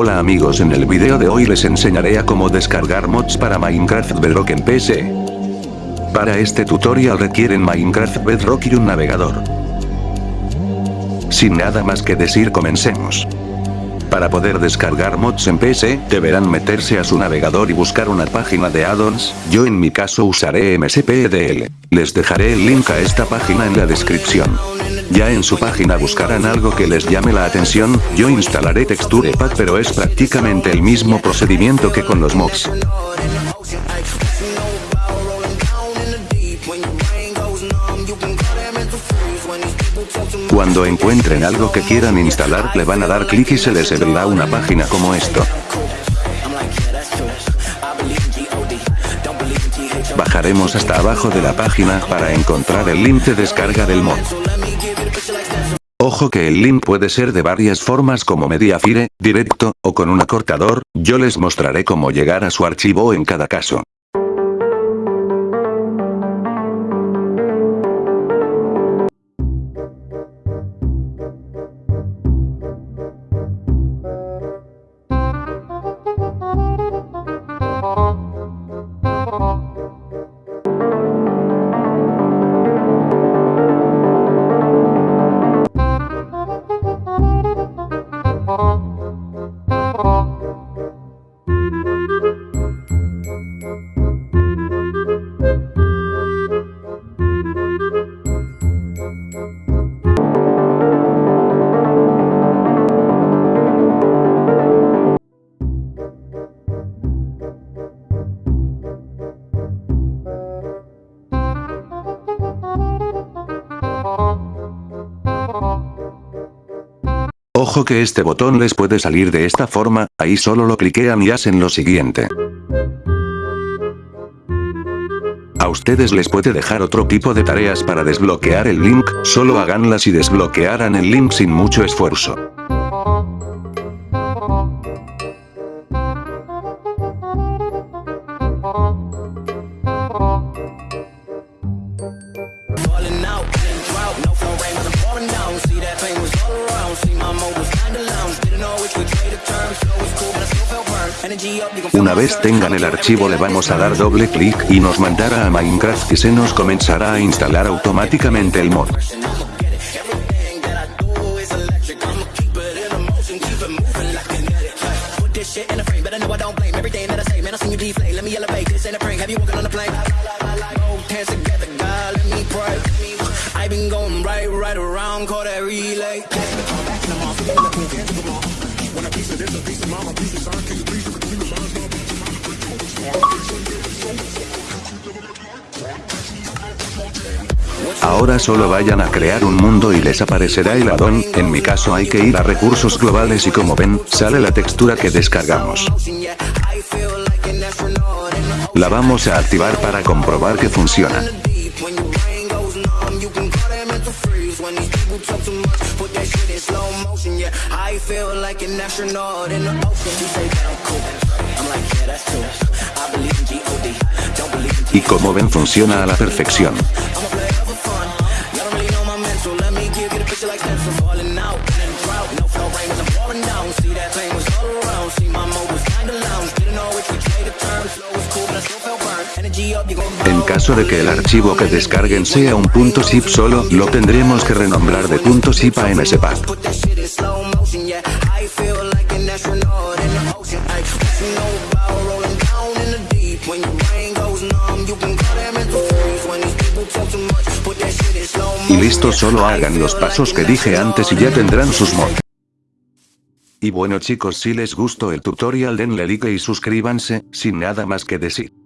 Hola amigos en el video de hoy les enseñaré a cómo descargar mods para Minecraft Bedrock en PC. Para este tutorial requieren Minecraft Bedrock y un navegador. Sin nada más que decir comencemos. Para poder descargar mods en PC, deberán meterse a su navegador y buscar una página de addons, yo en mi caso usaré MSPDL. Les dejaré el link a esta página en la descripción. Ya en su página buscarán algo que les llame la atención, yo instalaré Texture Pack pero es prácticamente el mismo procedimiento que con los mods. Cuando encuentren algo que quieran instalar le van a dar clic y se les abrirá una página como esto. Bajaremos hasta abajo de la página para encontrar el link de descarga del mod. Ojo que el link puede ser de varias formas como Mediafire, directo, o con un acortador, yo les mostraré cómo llegar a su archivo en cada caso. Ojo que este botón les puede salir de esta forma, ahí solo lo cliquean y hacen lo siguiente. A ustedes les puede dejar otro tipo de tareas para desbloquear el link, solo háganlas y desbloquearán el link sin mucho esfuerzo. Una vez tengan el archivo le vamos a dar doble clic y nos mandará a Minecraft y se nos comenzará a instalar automáticamente el mod. Ahora solo vayan a crear un mundo y les aparecerá el addon, en mi caso hay que ir a recursos globales y como ven, sale la textura que descargamos. La vamos a activar para comprobar que funciona. Y como ven funciona a la perfección. En caso de que el archivo que descarguen sea un .zip solo, lo tendremos que renombrar de .zip a mspack. Y listo solo hagan los pasos que dije antes y ya tendrán sus mods. Y bueno chicos si les gustó el tutorial denle like y suscríbanse, sin nada más que decir.